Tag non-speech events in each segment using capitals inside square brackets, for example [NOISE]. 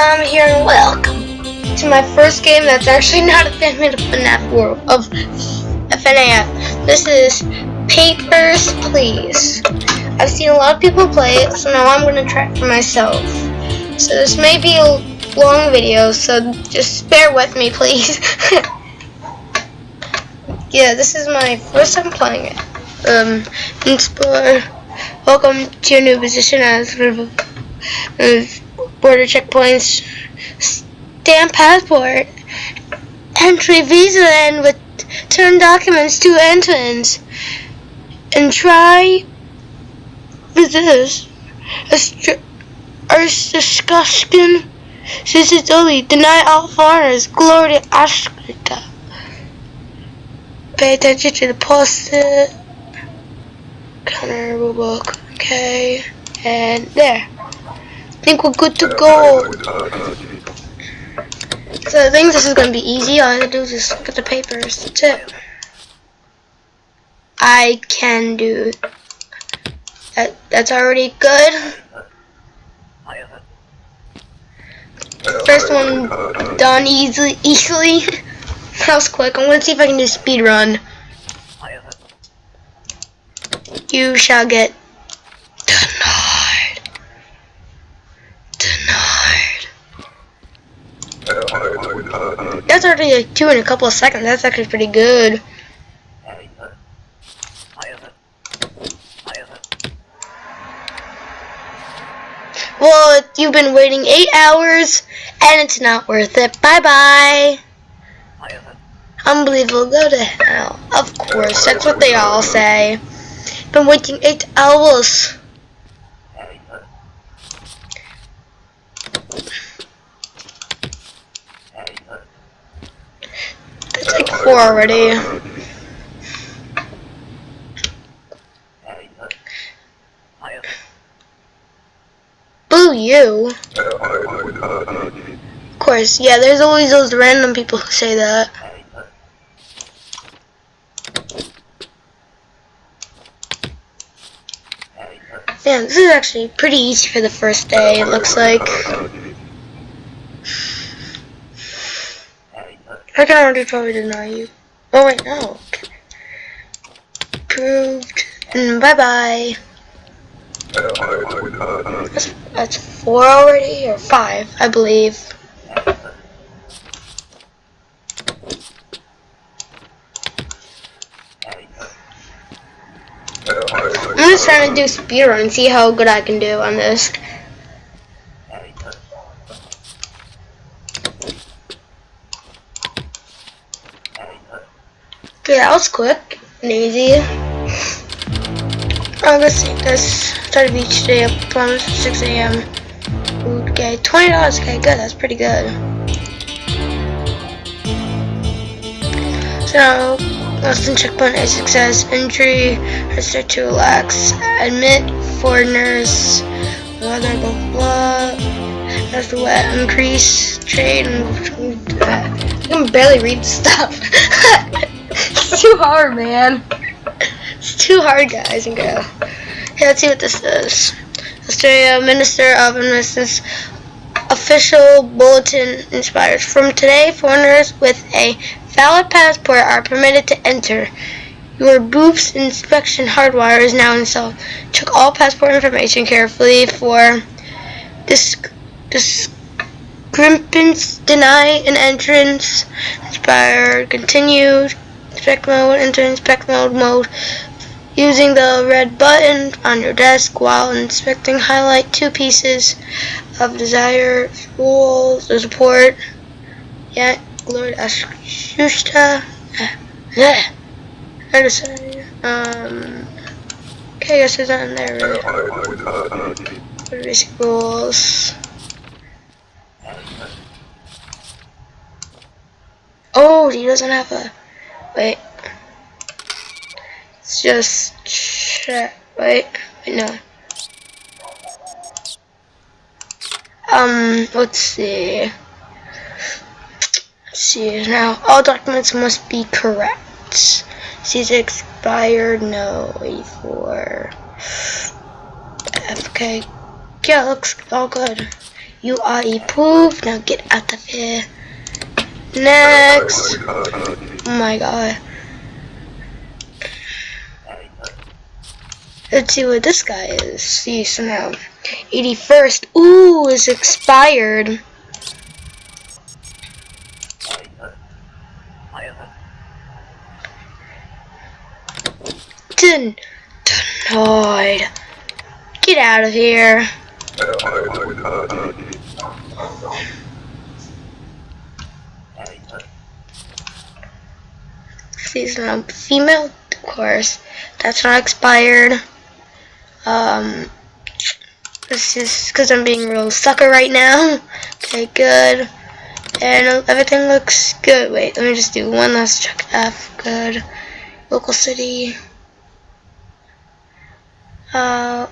I'm here and welcome to my first game that's actually not a fan of FNAF world of FNAF. This is Papers, Please. I've seen a lot of people play it, so now I'm gonna try it for myself. So this may be a long video, so just bear with me, please. [LAUGHS] yeah, this is my first time playing it. Um, explore. Welcome to your new position as border checkpoints, stamp passport, entry visa, and return documents to entrance, and try this. Arstashkashkin only deny all foreigners, glory to Ashkrita. Pay attention to the post-it. Counter book. Okay. And there think we're good to go. So I think this is gonna be easy. All I have to do is just look at the papers. That's it. I can do that. That's already good. First one done easily. Easily. [LAUGHS] that was quick. I'm gonna see if I can do speed run. You shall get That's already like two in a couple of seconds. That's actually pretty good. Well, you've been waiting eight hours, and it's not worth it. Bye-bye. Unbelievable. Go to hell. Of course. That's what they all say. Been waiting eight hours. Four already. Boo you. Of course, yeah, there's always those random people who say that. Yeah, this is actually pretty easy for the first day, it looks like. I can already probably deny you. Oh wait, no. Proved. Bye bye. That's, that's four already, or five, I believe. I'm just trying to do speedrun and see how good I can do on this. Okay, that was quick and easy. Oh, let's see, let's start each day up from 6 a.m. Okay, $20, okay, good, that's pretty good. So, Austin checkpoint a success, entry, I start to relax, admit foreigners, weather, blah, blah, that's the wet, increase, trade, and, I can barely read the stuff. [LAUGHS] too hard, man. It's too hard, guys and girls. Hey, let's see what this is. Australia Minister of Investments official bulletin inspires. From today, foreigners with a valid passport are permitted to enter. Your boof's inspection hardwire is now installed. Check all passport information carefully for disc discrepancies. Deny an entrance. Inspire. Continue inspect mode, enter inspect mode mode using the red button on your desk while inspecting highlight two pieces of desired rules the support. Yeah Lord Ashushta yeah. Um okay I guess there's nothing there basic rules? Oh he doesn't have a Wait. Let's just check. Wait. Wait, no. Um, let's see. Let's see. Now, all documents must be correct. Sees expired. No. 84. Okay. Yeah, looks all good. You are a poof. Now get out of here. Next. Uh, uh, uh, Oh my god. Let's see what this guy is. See, so now 81st. Ooh, is expired. Den denied. Get out of here. Seasonal female, of course. That's not expired. Um, this is because I'm being real sucker right now. [LAUGHS] Okay, good. And everything looks good. Wait, let me just do one last check. F, good. Local city. Uh,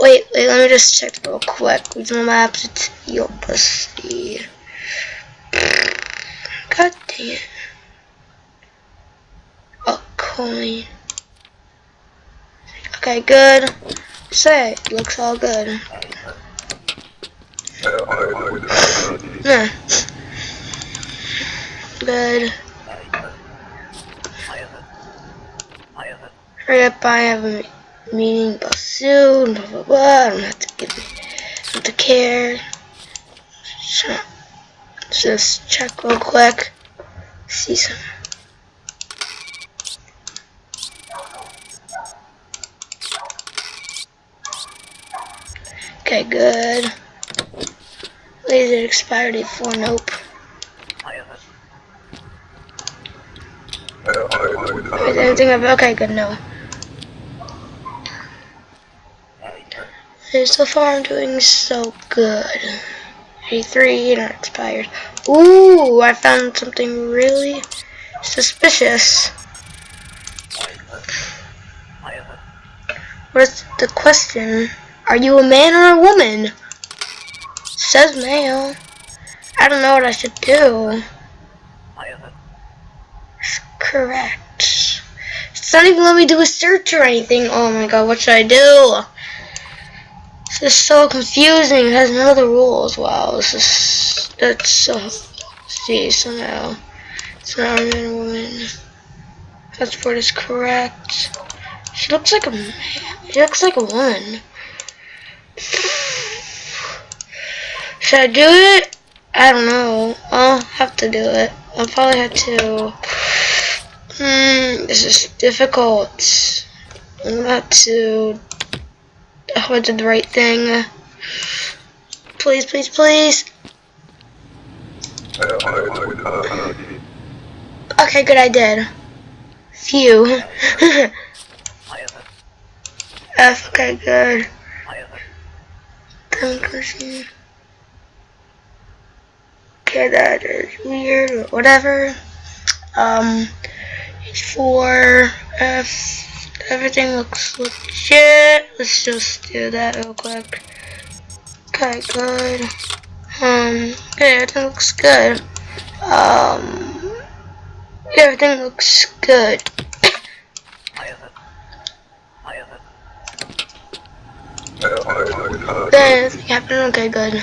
wait, wait, let me just check real quick. Regional maps, it's your pussy. God it. Coin. Okay, good. Say, looks all good. Yeah. Good. Hurry up, I have a meeting but soon, blah blah blah. I don't have to give me have to care. So, just check real quick. See some. Okay, good. Laser expired at 4, nope. Is okay, good, no. So far I'm doing so good. 83, not expired. Ooh, I found something really suspicious. What's the question? Are you a man or a woman? Says male. I don't know what I should do. Correct. It's not even let me do a search or anything. Oh my god, what should I do? This is so confusing. It has none of the rules. Wow, this is that's so. See, so now it's not a man or woman. Passport is correct. She looks like a man. She looks like a woman. Should I do it? I don't know. I'll have to do it. I'll probably have to. Hmm, this is difficult. I'm about to. I hope I did the right thing. Please, please, please. Okay, good, I did. Phew. [LAUGHS] F, okay, good. Conclusion. Okay, that is weird or whatever. Um, four F. Everything looks legit. Let's just do that real quick. Okay, good. Um, yeah, everything looks good. Um, everything looks good. Then, Captain, okay, good.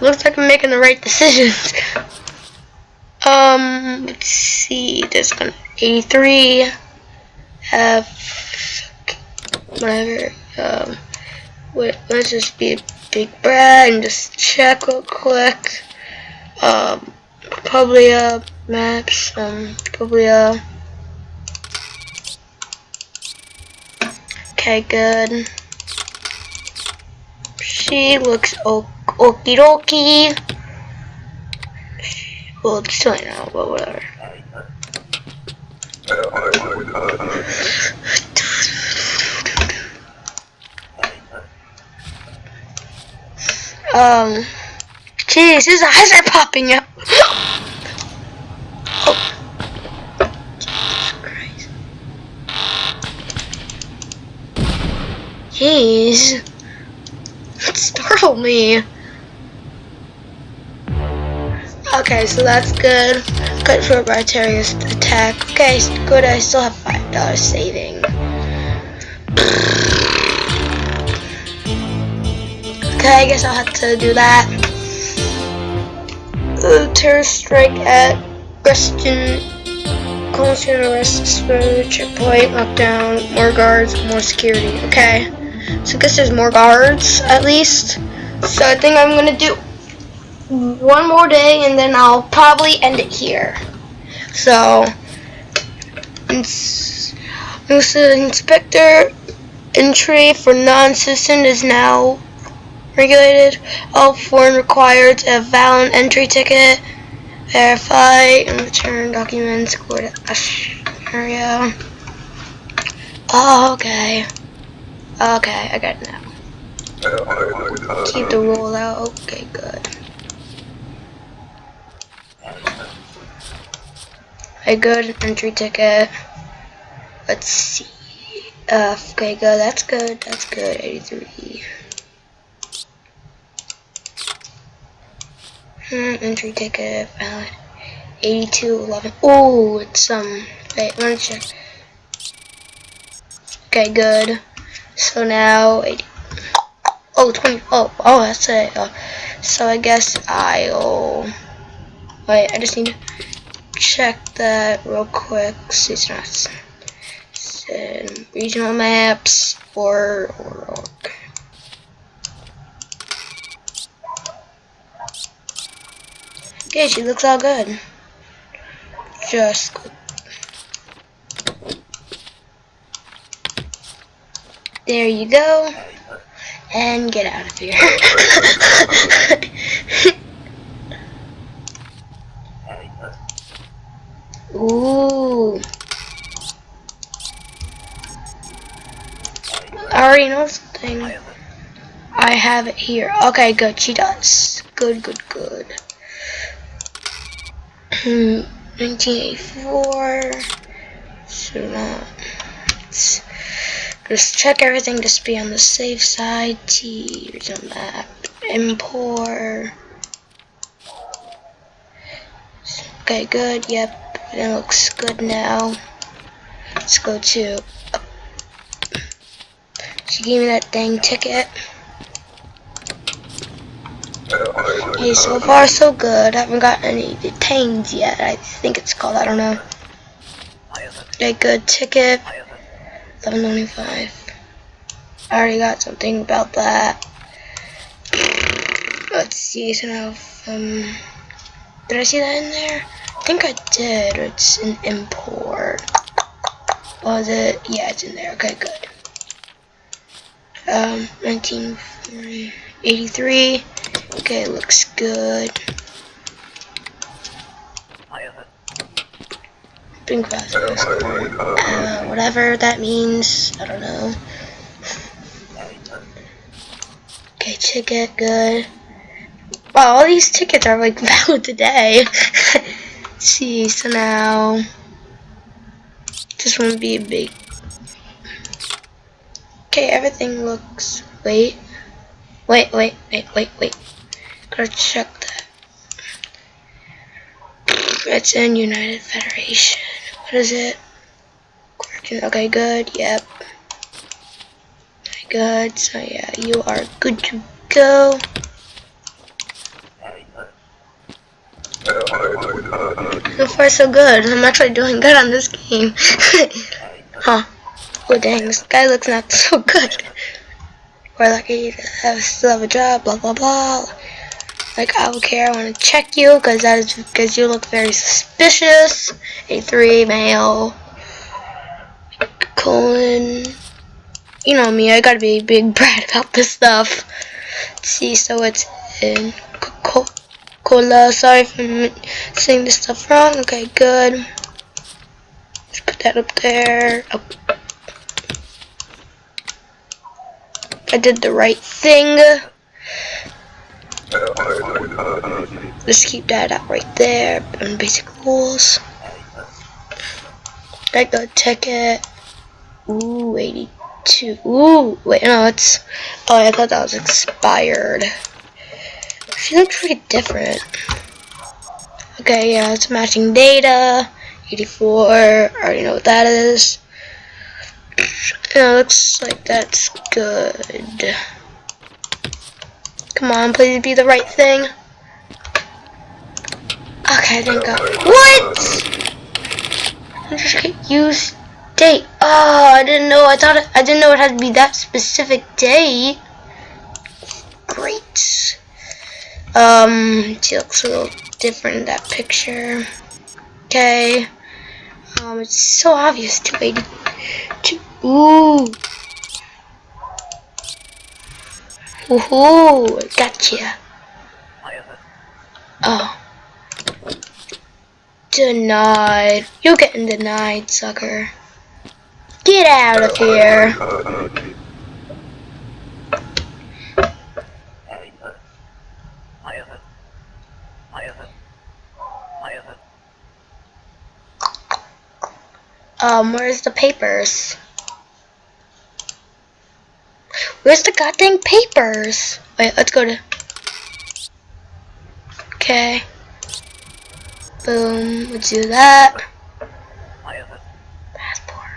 Looks like I'm making the right decisions. [LAUGHS] um, let's see, there's gonna 83, F, whatever, um, wait, let's just be a big brat and just check real quick. Um, probably, uh, maps, um, probably, uh, okay, good. She looks okie dokie. Well, it's still now, but whatever. Um, jeez, his eyes are popping out. oh. Jesus Christ. Jeez. That startled me. Okay, so that's good. Good for a Briterius attack. Okay, good. I still have five dollars saving. Okay, I guess I'll have to do that. Uh, terrorist strike at Preston Constant arrests for checkpoint, lockdown, more guards, more security. Okay. So I guess there's more guards at least. So I think I'm gonna do one more day and then I'll probably end it here. So inspector entry for non-citizen is now regulated. All foreign required a valid entry ticket. Verify and return documents. Go to area. Oh, okay. Okay, I got it now. Keep the rollout. Okay, good. A good entry ticket. Let's see. Uh, okay, good. That's good. That's good. 83. Hmm, entry ticket valid. 8211. Oh, it's um. Wait, let me check. Okay, good. So now 80. Oh, 20. Oh, oh, that's it. Uh, so I guess I'll. Wait, I just need to check that real quick. See, it's not. regional maps or, or Okay, she looks all good. Just. There you go. And get out of here. Oh, [LAUGHS] Ooh. I already know something. I have it here. Okay, good. She does. Good, good, good. Hmm. 1984. So now, just check everything just be on the safe side. T regional map. Impor. Okay, good. Yep, it looks good now. Let's go to. Uh, she gave me that dang ticket. Okay, so far so good. I haven't got any detained yet. I think it's called. I don't know. Okay, good ticket. 1125. I already got something about that. Let's see. So now, um, did I see that in there? I think I did. It's an Impor. Was it? Yeah, it's in there. Okay, good. Um, 1983. Okay, looks good. Uh, whatever that means. I don't know. Okay, ticket, good. Wow, all these tickets are like [LAUGHS] valid today. [LAUGHS] see, so now this won't be a big. Okay, everything looks. Wait, wait, wait, wait, wait, wait. Gotta check that. It's in United Federation. What is it? Okay, good. Yep. Good. So yeah, you are good to go. So far, so good. I'm actually doing good on this game. [LAUGHS] huh. Oh dang, this guy looks not so [LAUGHS] good. We're lucky to have, still have a job, blah blah blah. Like, I don't care, I want to check you, because that is because you look very suspicious. A3, male, colon. You know me, I gotta be big [LAUGHS] brat about this stuff. Let's see, so it's in cola. Sorry for saying this stuff wrong. Okay, good. Let's put that up there. Oh. I did the right thing. Let's keep that out right there on basic rules. I got a ticket. Ooh, 82. Ooh, wait, no, it's. Oh, I thought that was expired. She looks pretty different. Okay, yeah, it's matching data. 84. I already know what that is. [SNIFFS] Yeah, looks like that's good. Come on, please be the right thing. Okay, thank God. What? Just use date. Oh, I didn't know. I thought it, I didn't know it had to be that specific day. Great. Um, she looks a little different in that picture. Okay. Um, it's so obvious. 282. Ooh. Woohoo! Gotcha. Oh. Denied. You're getting denied, sucker. Get out of here. Um, where's the papers? Where's the goddamn papers? Wait, let's go to... Okay. Boom, let's do that. Passport.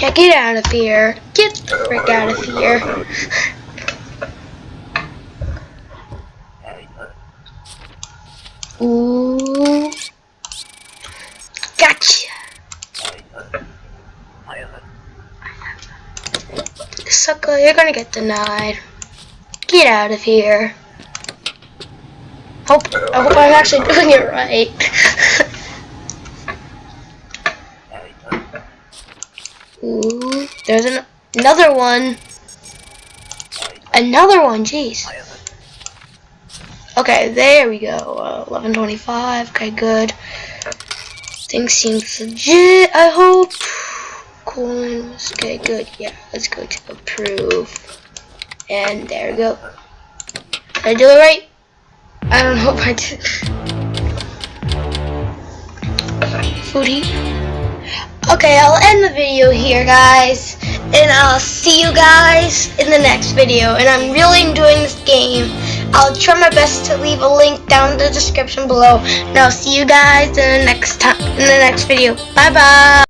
Yeah, get out of here. Get the frick out of here. [LAUGHS] Ooh. Gotcha. Sucker, you're gonna get denied. Get out of here. Hope I hope I'm actually doing it right. [LAUGHS] Ooh, there's an another one. Another one, jeez. Okay, there we go. Uh, 1125. Okay, good. Things seem legit, I hope. Coins. Okay, good. Yeah, let's go to approve. And there we go. Did I do it right? I don't [LAUGHS] if I did. Foodie. Okay, I'll end the video here, guys. And I'll see you guys in the next video. And I'm really enjoying this game. I'll try my best to leave a link down in the description below. And I'll see you guys in the next time in the next video. Bye bye.